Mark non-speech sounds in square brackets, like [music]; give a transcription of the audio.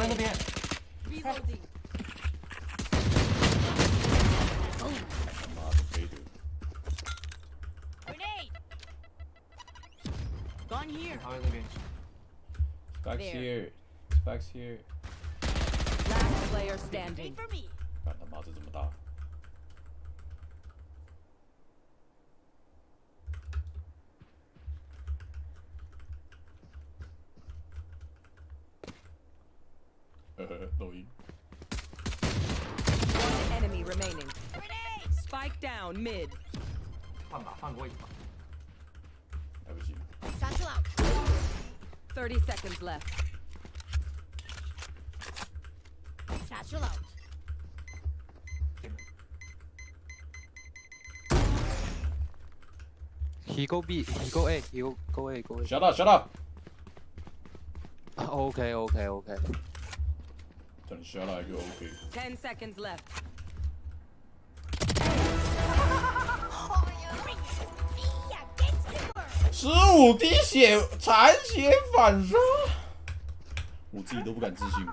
Reloading. 他妈的飞的， Grenade. Gone here. 他在那边。 Back There. here, back here， Last player Wait standing. for me. 干他妈这这么大， 呵[laughs] 呵，抖音。 One enemy remaining. Grenade. Spike down mid. 换吧，换过一把。来不及， Satchel out. 30 seconds left. Satchel out. 天哪 He go B, he go A, he go go A, go A. shut up shut up， [laughs] Okay, okay, okay. 等下来就 OK。Ten seconds left。[laughs] 十五滴血，残血反杀，我自己都不敢自信。